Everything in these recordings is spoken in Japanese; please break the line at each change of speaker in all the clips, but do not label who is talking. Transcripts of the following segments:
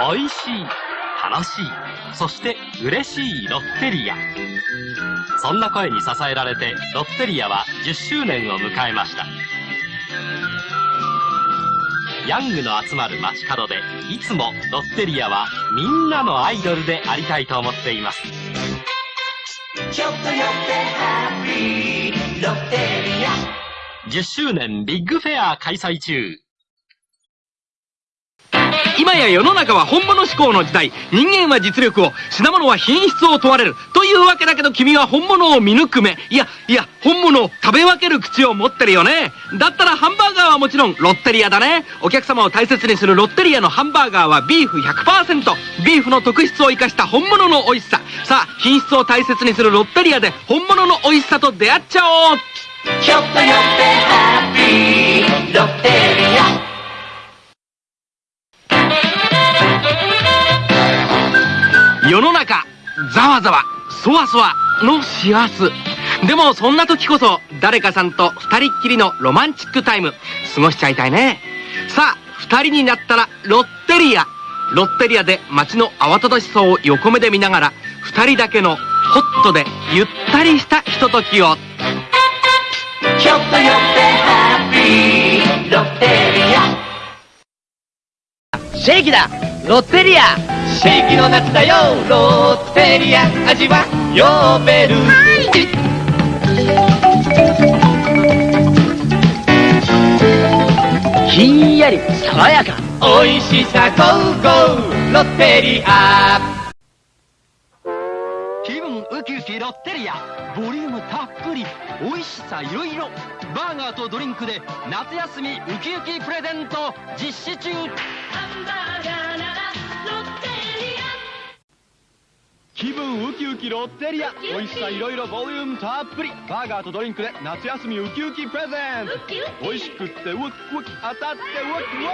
美味しい、楽しい、そして嬉しいロッテリア。そんな声に支えられて、ロッテリアは10周年を迎えました。ヤングの集まる街角で、いつもロッテリアはみんなのアイドルでありたいと思っています。ちょっと寄ってハッピーロッテリア10周年ビッグフェア開催中
今や世の中は本物志向の時代。人間は実力を品物は品質を問われる。というわけだけど君は本物を見抜く目。いやいや本物を食べ分ける口を持ってるよね。だったらハンバーガーはもちろんロッテリアだね。お客様を大切にするロッテリアのハンバーガーはビーフ100%ビーフの特質を生かした本物の美味しさ。さあ品質を大切にするロッテリアで本物の美味しさと出会っちゃおう。ちょっと寄ってハッピーロッテリア。世の中ざわざわそわそわの幸せでもそんな時こそ誰かさんと二人っきりのロマンチックタイム過ごしちゃいたいね。さあ二人になったらロッテリア。ロッテリアで街の慌ただしさを横目で見ながら二人だけのホットでゆったりしたひとときを。ちょっと寄ってハッピーロッテリア。シェイキだ。ロッテリアシェイキの夏だよ。ロッテリア味は呼べる、はい、ひんやり爽やか。おいしさゴーゴーロッテリア。気分ウキウキロッテリア。ボリュームたっぷり。おいしさいろいろバーガーとドリンクで夏休みウキウキプレゼント実施中。ハンバーガーな気分ウキウキロッテリア。美味しさいろいろボリュームたっぷり。バーガーとドリンクで夏休みウキウキプレゼン。ト美味しくってウキウキ当たってウキウキ。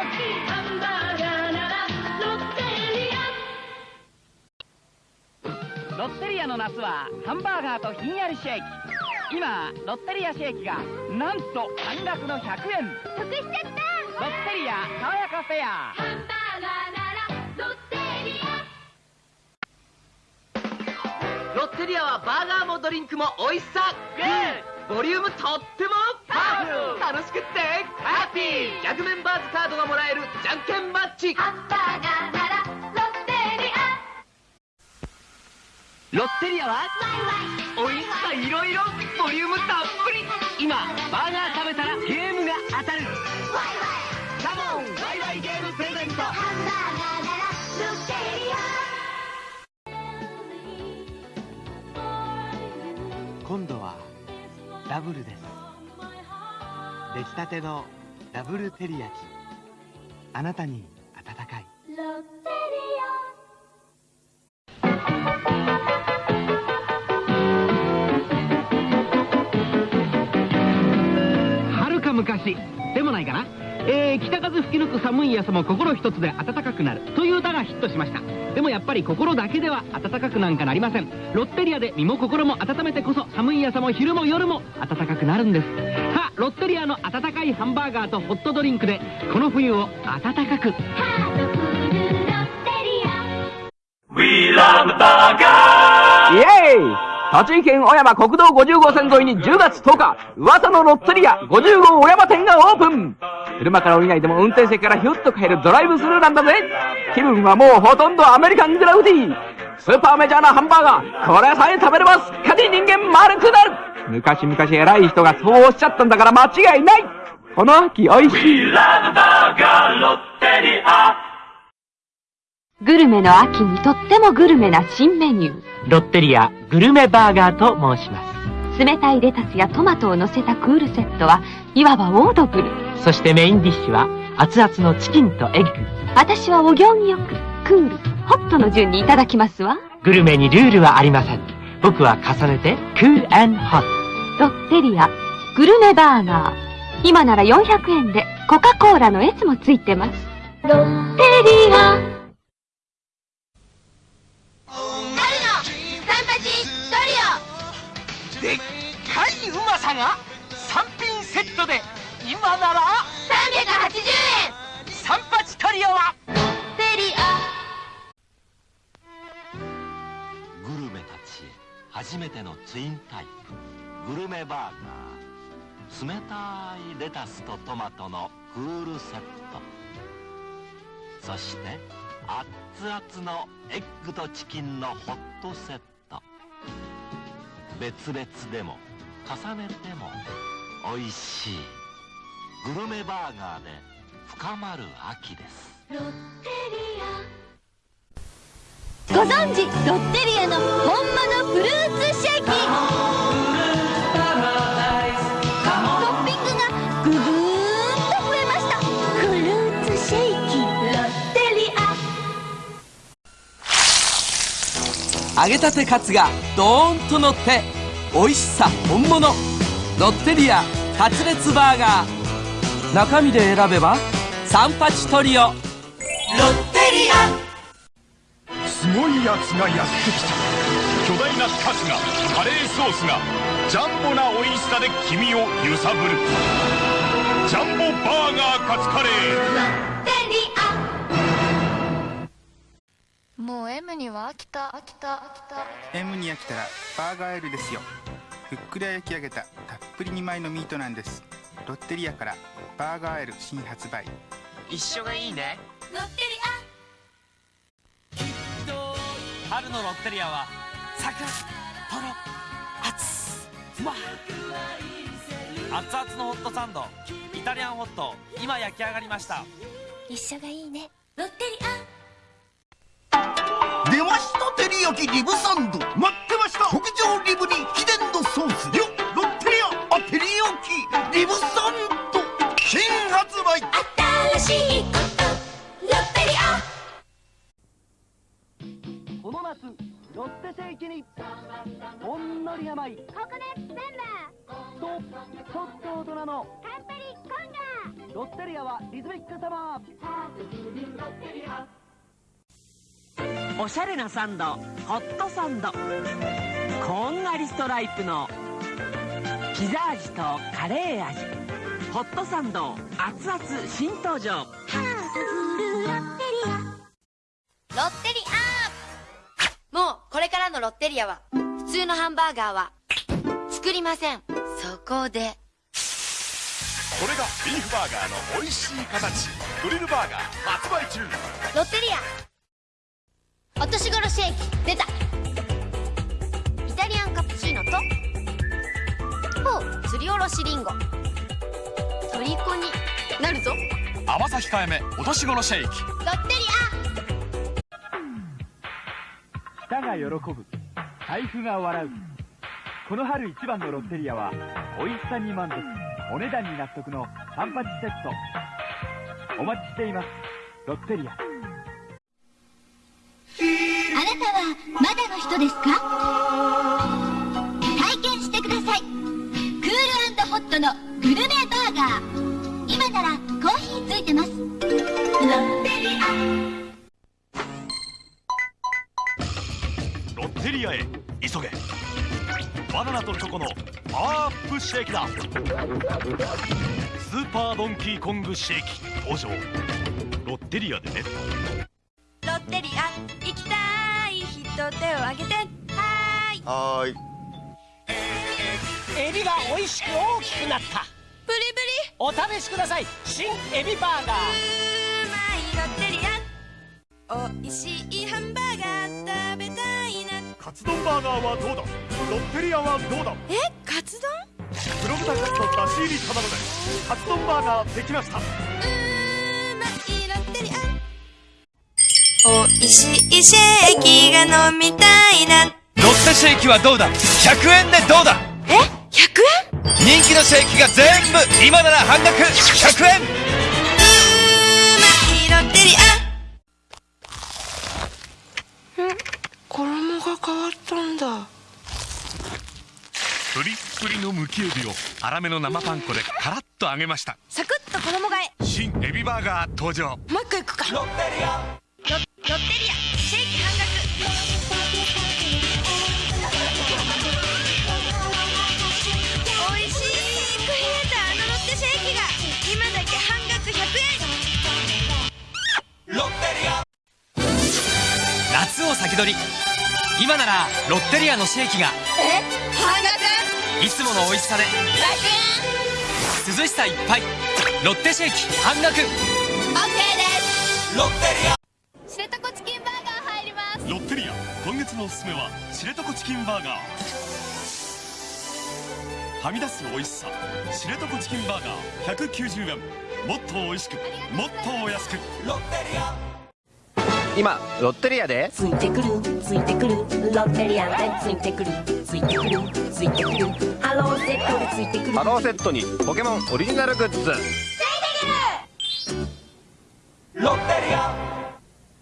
ハンバーガーならロッテリアロッテリアの夏はハンバーガーとひんやりシェイキ今ロッテリアシェイキがなんと半額の100円。
得しちゃった。
ロッテリア爽やかフェア
ロッテリア
はバーガーもドリンクも美味しさ。ボリュームとってもパワフル。楽しくってハッピー。ギャグメンバーズカードがもらえるじゃんけんマッチ。
ハンバーガーならロッテリア。
ロッテリアは美味しさいろいろボリュームたっぷり。今バーガー食べたらゲームが当たる。カモンワイワイゲームプレゼント
ダブルで。す出来たてのダブルテリヤチあなたに温かい。
はるか昔。でもないかな。えー、北風吹き抜く寒い朝も心一つで暖かくなるという歌がヒットしました。でもやっぱり心だけでは暖かくなんかなりません。ロッテリアで身も心も温めてこそ寒い朝も昼も夜も暖かくなるんです。さあロッテリアの温かいハンバーガーとホットドリンクでこの冬を暖かく。ハートフルロッテリア We love burger! イエーイ!栃木県小山国道50号線沿いに10月10日、噂のロッテリア50号小山店がオープン車から降りないでも運転席からヒュッと帰るドライブスルーなんだぜ。気分はもうほとんどアメリカングラウディ。スーパーメジャーなハンバーガー。これさえ食べればす。っかり人間丸くなる。昔々偉い人がそうおっしゃったんだから間違いない。この秋おいしい。
グルメの秋にとってもグルメな新メニュ
ー。ロッテリアグルメバーガーと申します。
冷たいレタスやトマトを乗せたクールセットはいわばオードブル
そしてメインディッシュは熱々のチキンとエッグ。
私はお行儀よくクールホットの順にいただきますわ。
グルメにルールはありません。僕は重ねてクールホッ
トロッテリアグルメバーガー。今なら400円でコカ・コーラの S もついてます。ロッテリア。
でっかいうまさが3品セットで今なら380
円。
三八トリオは？
グルメたち初めてのツインタイプ。グルメバーガー。冷たいレタスとトマトのクールセット。そしてアッツアツのエッグとチキンのホットセット。別々でも重ねても美味しい。グルメバーガーで深まる秋です。
ロッテ
ご存知ロッテリアの本場のフルーツシェイキ。トッピングがぐぐーんと増えました。フルーツシェイキ。ロッテリア。
揚げたてカツがドーンと乗って美味しさ本物。ロッテリアカツレツバーガー中身で選べば三八トリオ。ロッテリア。
すごいやつがやってきた。巨大なカツがカレーソースがジャンボな美味しさで君を揺さぶる。ジャンボバーガーカツカレー。
もう M には飽きた。飽きた。飽きた。
M に飽きたらバーガー L ですよ。ふっくら焼き上げたたっぷり2枚のミートなんですロッテリアからバーガー L 新発売。
一緒がいいね。
ロッテリ
春のロッテリアはサクッとろ熱うま熱々のホットサンド。イタリアンホット今焼き上がりました。
一緒がいいね。ロッテリ
出ました照り焼きリブサンド。待ってました
はリズミックサマー。
おしゃれなサンドホットサンド。こんがりストライプのピザ味とカレー味。ホットサンド熱々新登場。
ロッテリア。もうこれからのロッテリアは普通のハンバーガーは作りません。そこで
これがビーフバーガーの美味しい形。グリルバーガー発売中。
ロッテリア。お年頃シェイキ出た。イタリアンカプチーノとほうすりおろしリンゴトリコになるぞ。
甘さ控えめお年頃シェイキ
ロッテリ
舌が喜ぶ。財布が笑う。この春一番のロッテリアは美味しさに満足お値段に納得の3パチセット。お待ちしています。ロッテリア。
あなたはまだの人ですか？体験してください。クールホットのグルメバーガー。今ならコーヒーついてます。ロッテリ
ロッテリアへ急げバナナとチョコのパワーアップシェーキだ。スーパードンキーコングシェーキ登場。ロッテリアでね。
アロッテリア行きたい人手を挙げて。はーい。
はーい。
エビが美味しく大きくなった。
ブリ
お試しください。新エビバーガー。
ブリうまいロッテリアおいしいハンバーガー
カツ丼バーガーはどうだ？ロッテリアはどうだ？
え？カツ丼？
黒豚カツとだし入り卵でカツ丼バーガーできました。
うーまいロッテリアおいしいシェーキが飲みたいな。
ロッテシェイキはどうだ？100円でどうだ？
え？100円？
人気のシェイキが全部今なら半額。100円
変わったんだ。
プリップリのむきエビを粗めの生パン粉でカラッと揚げました。
サクッと衣替え。
新エビバーガー登場。
もう一個いくか。ロッテリアロロッテリアシェイキ半額おいしく冷えた。あのロッテシェイキが。今だけ半額100円。
夏を先取り
今ならロッテリアのシェーキが。
え？半額？
いつもの美味しさで。
100
涼しさいっぱい。ロッテシェーキ半額。
OK です
ロッテリア
知床チキンバーガー入ります。
ロッテリア。今月のおすすめは知床チキンバーガー。はみ出す美味しさ。知床チキンバーガー。190円。もっと美味しく。もっとお安く。
ロッテリア
今ロッテリアで？
ついてくるついてくる。ロッテリアでついてくる。ついてくるついてくる。ハローセットでついてくる。
ハローセットにポケモンオリジナルグッズ。
ロッテリア。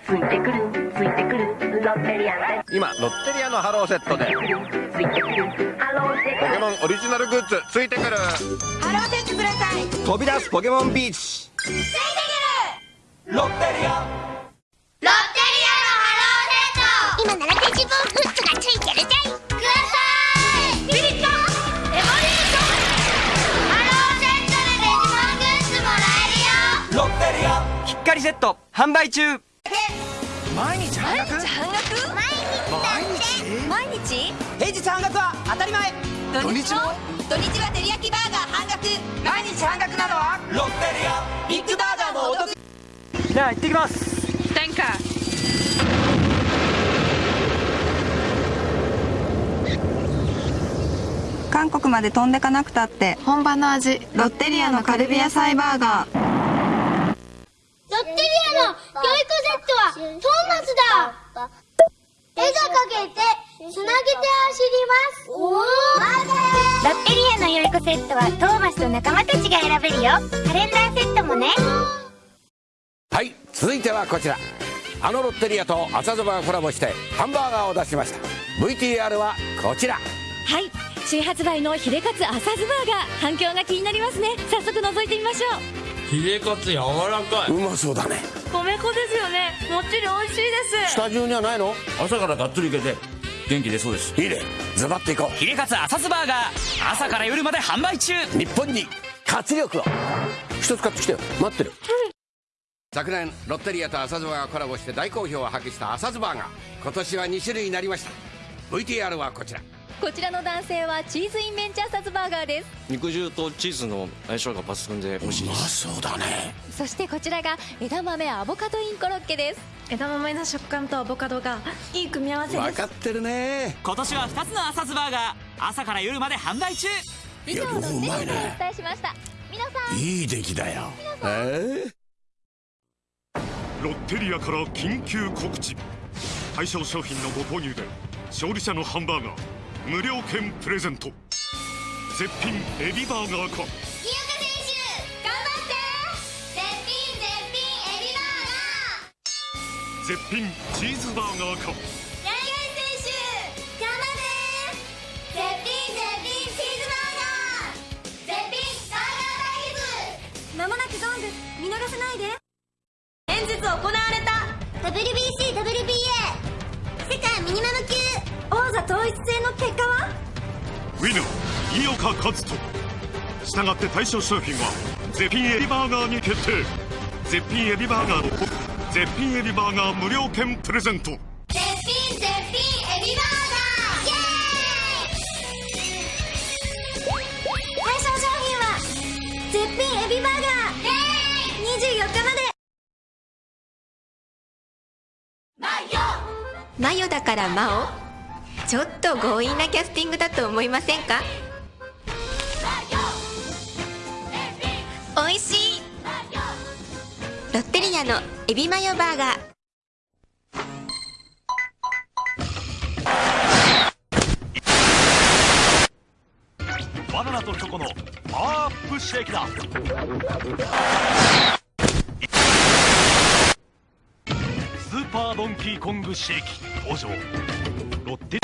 ついてくるついてくる。ロッテリアで
今ロッテリアのハローセットで。
ついてくるハローセッ
ポケモンオリジナルグッズついてくる。
ハローセットください。
飛び出すポケモンビーチ。
ついてく
売中。
毎日半額？
半額？毎日？毎日？
平日半額は当たり前。
土日も？土日は照り焼きバーガー半額。
毎日半額なのは？
ロッテリア
ビッグバーガーもお得。じゃあ行ってきます。
韓国まで飛んでかなくたって本場の味ロッテリアのカルビ野菜バーガー
ロッテリアの教育セットはトーマスだ絵が描けてつなげて走ります。おおロッテリアのよい子セットはトーマスと仲間たちが選べるよ。カレンダーセットもね。
はい続いてはこちら。あのロッテリアと朝そばがコラボしてハンバーガーを出しました。VTR はこちら。
はい新発売のヒレカツ朝ズバーガー。反響が気になりますね。早速覗いてみましょう。
ヒレカツ柔らかい。う
まそうだね。
米粉ですよね。もっちり美味しいです。
スタジオにはないの？
朝からがっつりいけて元気出そうです。
いいね。ズバッといこ
ヒレカツ朝スバーガー。朝から夜まで販売中。
う日本に活力を。一つ買ってきてよ。待ってる。昨年ロッテリアと朝ズバがコラボして大好評を発揮した朝ズバーガー。今年は2種類になりました。VTR はこちら
こちらの男性はチーズインメンチ朝ズバーガーです。
肉汁とチーズの相性が抜群で美味しいです。
そうだね。
そしてこちらが枝豆アボカドインコロッケです。枝豆の食感とアボカドがいい組み合わせです。
分かってるね。
今年は2つの朝ズバーガー朝から夜まで販売中。
以上ロッテリアでお伝えしました皆さん。
いい出来だよ。え
ロッテリアから緊急告知。対象商品のご購入で勝利者のハンバーガー無料券プレゼント。絶品エビバーガーか。
井岡選手頑張って！絶品絶品エビバーガー！
絶品チーズバーガーか。
柳井選手頑張って！絶品絶品チーズバーガー！絶品バーガー対決まもなくゾーンです見逃さないで。先日行われた WBCWBA 世界ミニマム級王座統一戦の結果は？
ウィナー井岡一人。したがって対象商品は絶品エビバーガーに決定。絶品エビバーガーの絶品エビバーガー無料券プレゼント。
絶品絶品エビバーガー！イエーイ！対象商品は絶品エビバーガー！24日まで。
マヨだからマオちょっと強引なキャスティングだと思いませんか？美味しい。ロッテリアのエビマヨバーガー。
バナナとチョコのパワーアップシェイクだ。スーパードンキーコングシェイキ登場。ロッテ